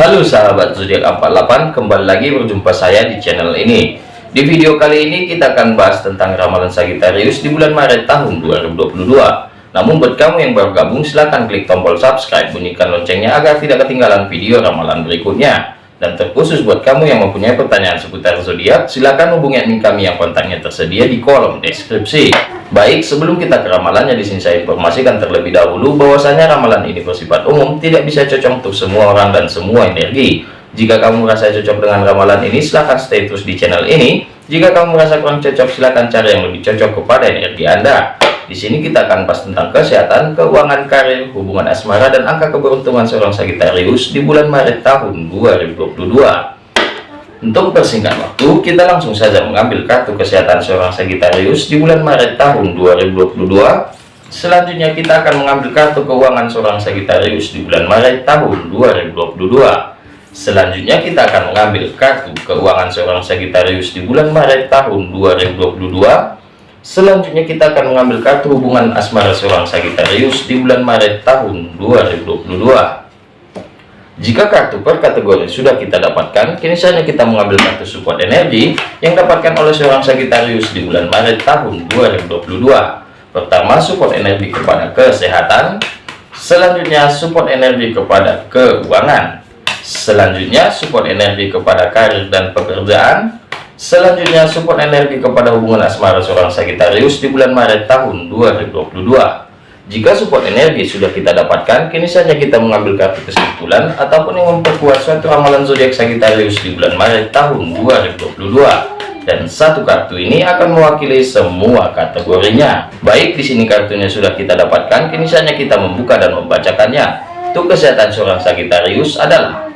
Halo sahabat zodiak 48 kembali lagi berjumpa saya di channel ini. Di video kali ini kita akan bahas tentang ramalan Sagittarius di bulan Maret tahun 2022 namun buat kamu yang baru gabung silahkan klik tombol subscribe bunyikan loncengnya agar tidak ketinggalan video ramalan berikutnya dan terkhusus buat kamu yang mempunyai pertanyaan seputar zodiak silahkan hubungi admin kami yang kontaknya tersedia di kolom deskripsi. Baik sebelum kita ke ramalannya di sini saya informasikan terlebih dahulu bahwasanya ramalan ini bersifat umum tidak bisa cocok untuk semua orang dan semua energi. Jika kamu merasa cocok dengan ramalan ini silahkan stay terus di channel ini. Jika kamu merasa kurang cocok silahkan cari yang lebih cocok kepada energi anda di sini kita akan bahas tentang kesehatan, keuangan karir, hubungan asmara, dan angka keberuntungan seorang Sagittarius di bulan Maret tahun 2022. Untuk persingkat waktu, kita langsung saja mengambil kartu kesehatan seorang Sagittarius di bulan Maret tahun 2022. Selanjutnya kita akan mengambil kartu keuangan seorang Sagittarius di bulan Maret tahun 2022. Selanjutnya kita akan mengambil kartu keuangan seorang Sagittarius di bulan Maret tahun 2022 Selanjutnya kita akan mengambil kartu hubungan asmara seorang Sagittarius di bulan Maret tahun 2022. Jika kartu per kategori sudah kita dapatkan, kini saatnya kita mengambil kartu support energi yang dapatkan oleh seorang Sagittarius di bulan Maret tahun 2022. Pertama, support energi kepada kesehatan. Selanjutnya, support energi kepada keuangan. Selanjutnya, support energi kepada karir dan pekerjaan. Selanjutnya support energi kepada hubungan asmara seorang Sagittarius di bulan Maret tahun 2022. Jika support energi sudah kita dapatkan, kini saja kita mengambil kartu kesimpulan ataupun yang memperkuat suatu ramalan zodiak Sagittarius di bulan Maret tahun 2022. Dan satu kartu ini akan mewakili semua kategorinya. Baik di sini kartunya sudah kita dapatkan, kini saja kita membuka dan membacakannya. Untuk kesehatan seorang Sagittarius adalah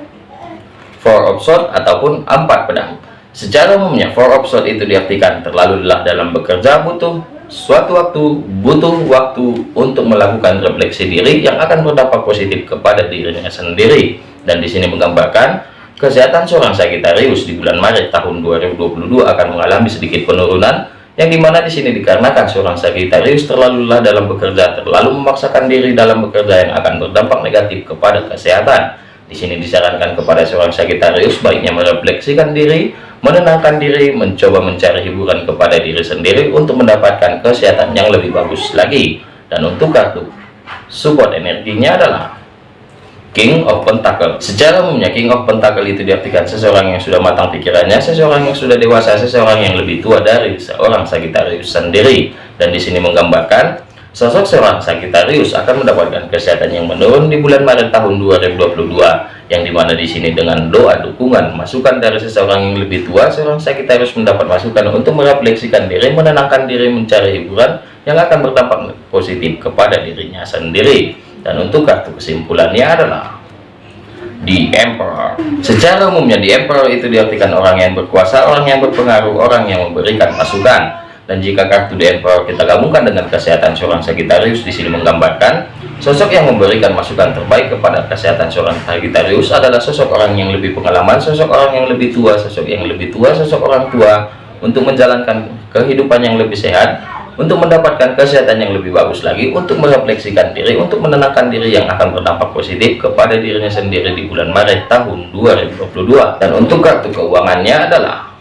Four of Swords ataupun empat pedang. Secara umumnya, four of shot itu diartikan terlalu lelah dalam bekerja butuh suatu waktu, butuh waktu untuk melakukan refleksi diri yang akan berdampak positif kepada dirinya sendiri. Dan di sini menggambarkan kesehatan seorang Sagittarius di bulan Maret tahun 2022 akan mengalami sedikit penurunan yang di mana di sini dikarenakan seorang Sagittarius terlalu lelah dalam bekerja, terlalu memaksakan diri dalam bekerja yang akan berdampak negatif kepada kesehatan. Di sini disarankan kepada seorang Sagittarius baiknya merefleksikan diri, menenangkan diri, mencoba mencari hiburan kepada diri sendiri untuk mendapatkan kesehatan yang lebih bagus lagi. Dan untuk kartu support energinya adalah King of Pentacle. Secara umumnya King of Pentacle itu diartikan seseorang yang sudah matang pikirannya, seseorang yang sudah dewasa, seseorang yang lebih tua dari seorang Sagittarius sendiri. Dan di sini menggambarkan sosok seorang Sagittarius akan mendapatkan kesehatan yang menurun di bulan Maret tahun 2022 yang di mana di sini dengan doa dukungan masukan dari seseorang yang lebih tua seorang Sagittarius mendapat masukan untuk merefleksikan diri menenangkan diri mencari hiburan yang akan berdampak positif kepada dirinya sendiri. Dan untuk kartu kesimpulannya adalah di Emperor. Secara umumnya di Emperor itu diartikan orang yang berkuasa orang yang berpengaruh orang yang memberikan masukan dan jika kartu di Emperor kita gabungkan dengan kesehatan seorang Sagittarius di sini menggambarkan Sosok yang memberikan masukan terbaik kepada kesehatan seorang Sagittarius adalah sosok orang yang lebih pengalaman, sosok orang yang lebih tua, sosok yang lebih tua, sosok orang tua untuk menjalankan kehidupan yang lebih sehat, untuk mendapatkan kesehatan yang lebih bagus lagi, untuk merefleksikan diri, untuk menenangkan diri yang akan berdampak positif kepada dirinya sendiri di bulan Maret tahun 2022. Dan untuk kartu keuangannya adalah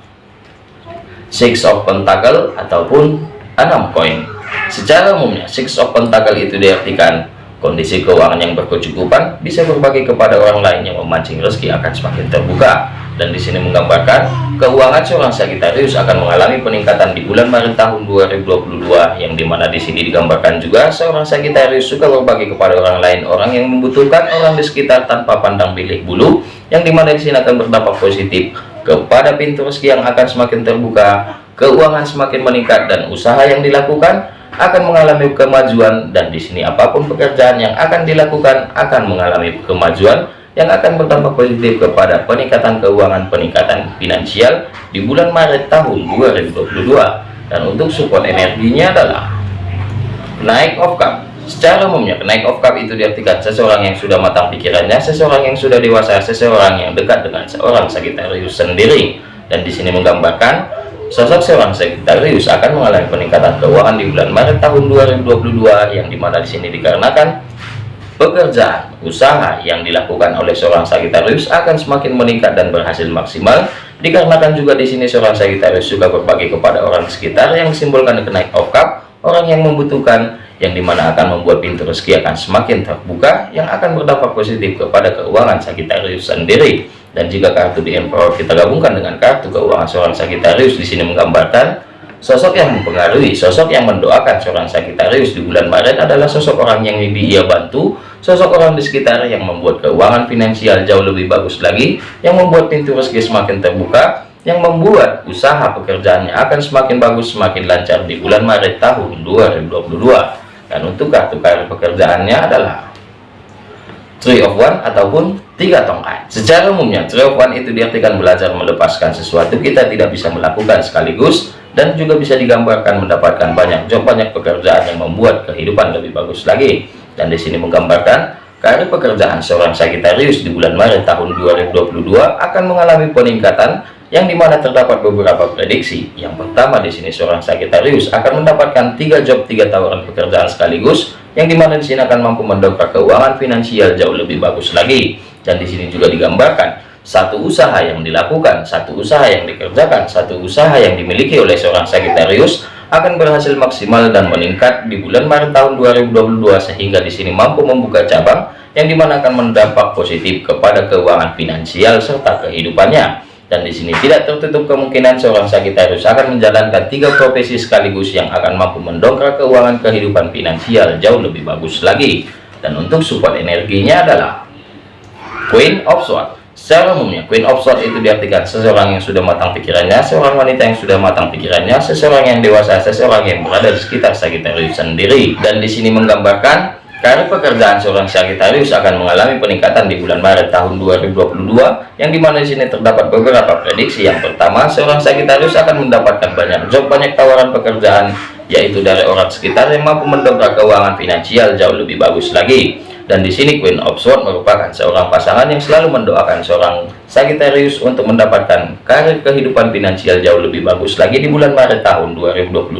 Six of Pentacle ataupun enam koin. Secara umumnya, Six of Pentacle itu diartikan Kondisi keuangan yang berkecukupan bisa berbagi kepada orang lain yang memancing rezeki akan semakin terbuka. Dan di sini menggambarkan keuangan seorang Sagittarius akan mengalami peningkatan di bulan Maret tahun 2022 yang di mana di sini digambarkan juga seorang Sagittarius suka berbagi kepada orang lain orang yang membutuhkan orang di sekitar tanpa pandang pilih bulu yang di mana di sini akan berdampak positif kepada pintu rezeki yang akan semakin terbuka keuangan semakin meningkat dan usaha yang dilakukan akan mengalami kemajuan dan di sini apa pun pekerjaan yang akan dilakukan akan mengalami kemajuan yang akan berdampak positif kepada peningkatan keuangan peningkatan finansial di bulan Maret tahun 2022 dan untuk support energinya adalah naik of cup secara umumnya naik of cup itu diartikan seseorang yang sudah matang pikirannya seseorang yang sudah dewasa seseorang yang dekat dengan seorang Sagittarius sendiri. Dan di sini menggambarkan Sosok seorang Sagittarius akan mengalami peningkatan keuangan di bulan Maret tahun 2022 yang di mana di sini dikarenakan pekerjaan usaha yang dilakukan oleh seorang Sagittarius akan semakin meningkat dan berhasil maksimal. Dikarenakan juga di sini seorang Sagittarius juga berbagi kepada orang sekitar yang simbolkan kenaik of cup orang yang membutuhkan yang di mana akan membuat pintu rezeki akan semakin terbuka yang akan berdampak positif kepada keuangan Sagittarius sendiri. Dan jika kartu di Emperor kita gabungkan dengan kartu keuangan seorang Sagittarius di sini menggambarkan sosok yang mempengaruhi sosok yang mendoakan seorang Sagittarius di bulan Maret adalah sosok orang yang ia bantu sosok orang di sekitar yang membuat keuangan finansial jauh lebih bagus lagi yang membuat pintu rezeki semakin terbuka yang membuat usaha pekerjaannya akan semakin bagus semakin lancar di bulan Maret tahun 2022 dan untuk kartu karir pekerjaannya adalah Three of One ataupun tiga tongkat. Secara umumnya Three of One itu diartikan belajar melepaskan sesuatu kita tidak bisa melakukan sekaligus dan juga bisa digambarkan mendapatkan banyak job banyak pekerjaan yang membuat kehidupan lebih bagus lagi. Dan di sini menggambarkan karir pekerjaan seorang Sagittarius di bulan Maret tahun 2022 akan mengalami peningkatan yang di mana terdapat beberapa prediksi. Yang pertama di sini seorang Sagittarius akan mendapatkan tiga job, tiga tawaran pekerjaan sekaligus, yang di mana di sini akan mampu mendongkrak keuangan finansial jauh lebih bagus lagi. Dan di sini juga digambarkan satu usaha yang dilakukan, satu usaha yang dikerjakan, satu usaha yang dimiliki oleh seorang Sagittarius akan berhasil maksimal dan meningkat di bulan Maret tahun 2022 sehingga di sini mampu membuka cabang yang di mana akan mendampak positif kepada keuangan finansial serta kehidupannya dan di sini tidak tertutup kemungkinan seorang Sagittarius akan menjalankan tiga profesi sekaligus yang akan mampu mendongkrak keuangan kehidupan finansial jauh lebih bagus lagi. Dan untuk support energinya adalah Queen of Swords. Secara umumnya Queen of Swords itu diartikan seseorang yang sudah matang pikirannya seorang wanita yang sudah matang pikirannya seseorang yang dewasa seseorang yang berada di sekitar Sagittarius sendiri. Dan di sini menggambarkan Karir pekerjaan seorang Sagittarius akan mengalami peningkatan di bulan Maret tahun 2022 yang di mana di sini terdapat beberapa prediksi. Yang pertama, seorang Sagittarius akan mendapatkan banyak job, banyak tawaran pekerjaan yaitu dari orang sekitar yang mampu mendongkrak keuangan finansial jauh lebih bagus lagi. Dan di sini Queen of Swords merupakan seorang pasangan yang selalu mendoakan seorang Sagittarius untuk mendapatkan karir kehidupan finansial jauh lebih bagus lagi di bulan Maret tahun 2022.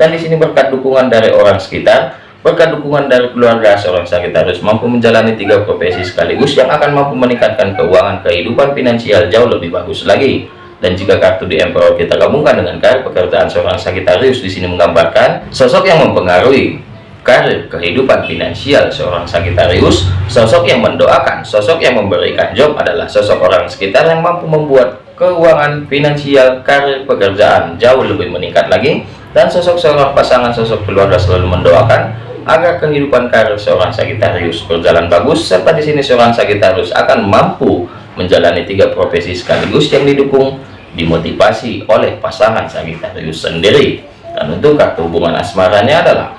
Dan di sini berkat dukungan dari orang sekitar, Berkat dukungan dari keluarga, seorang Sagittarius mampu menjalani tiga profesi sekaligus yang akan mampu meningkatkan keuangan kehidupan finansial jauh lebih bagus lagi. Dan jika kartu di Emperor kita gabungkan dengan karir pekerjaan seorang Sagittarius di sini menggambarkan sosok yang mempengaruhi karir kehidupan finansial seorang Sagittarius, sosok yang mendoakan, sosok yang memberikan job adalah sosok orang sekitar yang mampu membuat keuangan finansial karir pekerjaan jauh lebih meningkat lagi dan sosok seorang pasangan sosok keluarga selalu mendoakan agar kehidupan karir seorang Sagittarius berjalan bagus serta di sini seorang Sagittarius akan mampu menjalani tiga profesi sekaligus yang didukung dimotivasi oleh pasangan Sagittarius sendiri. Dan untuk kartu hubungan asmaranya adalah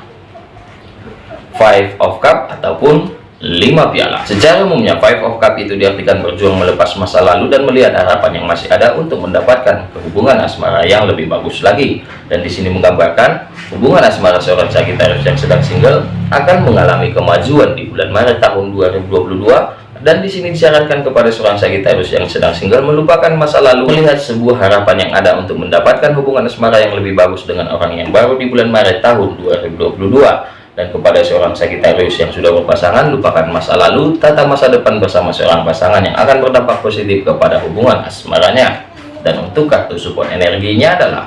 five of cup ataupun 5 piala. Secara umumnya Five of Cup itu diartikan berjuang melepas masa lalu dan melihat harapan yang masih ada untuk mendapatkan hubungan asmara yang lebih bagus lagi. Dan di sini menggambarkan hubungan asmara seorang Sagittarius yang sedang single akan mengalami kemajuan di bulan Maret tahun 2022 dan di sini disarankan kepada seorang Sagittarius yang sedang single melupakan masa lalu melihat sebuah harapan yang ada untuk mendapatkan hubungan asmara yang lebih bagus dengan orang yang baru di bulan Maret tahun 2022 dan kepada seorang Sagittarius yang sudah berpasangan lupakan masa lalu tata masa depan bersama seorang pasangan yang akan berdampak positif kepada hubungan asmaranya. Dan untuk kartu support energinya adalah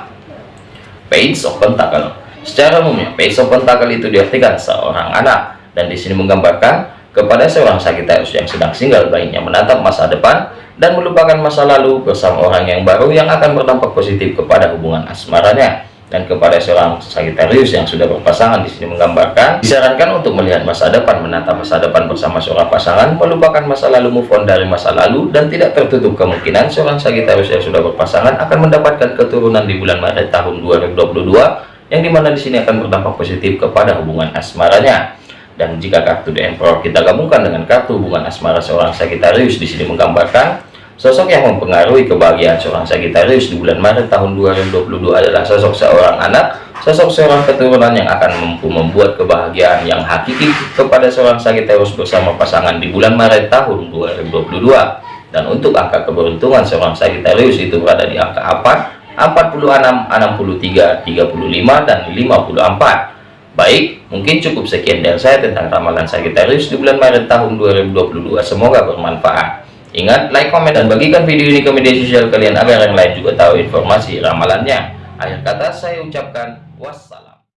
Page of Pentacle. Secara umumnya Page of Pentacle itu diartikan seorang anak. Dan di sini menggambarkan kepada seorang Sagittarius yang sedang single baiknya menatap masa depan dan melupakan masa lalu bersama orang yang baru yang akan berdampak positif kepada hubungan asmaranya dan kepada seorang Sagittarius yang sudah berpasangan di sini menggambarkan disarankan untuk melihat masa depan menata masa depan bersama seorang pasangan melupakan masa lalu move on dari masa lalu dan tidak tertutup kemungkinan seorang Sagittarius yang sudah berpasangan akan mendapatkan keturunan di bulan Maret tahun 2022 yang di mana di sini akan berdampak positif kepada hubungan asmaranya. Dan jika kartu The Emperor kita gabungkan dengan kartu hubungan asmara seorang Sagittarius di sini menggambarkan Sosok yang mempengaruhi kebahagiaan seorang Sagittarius di bulan Maret tahun 2022 adalah sosok seorang anak, sosok seorang keturunan yang akan mampu membuat kebahagiaan yang hakiki kepada seorang Sagittarius bersama pasangan di bulan Maret tahun 2022. Dan untuk angka keberuntungan seorang Sagittarius itu berada di angka 4, 46, 63, 35, dan 54. Baik, mungkin cukup sekian dari saya tentang ramalan Sagittarius di bulan Maret tahun 2022. Semoga bermanfaat. Ingat, like, komen, dan bagikan video ini ke media sosial kalian agar yang lain juga tahu informasi ramalannya. Akhir kata saya ucapkan wassalam.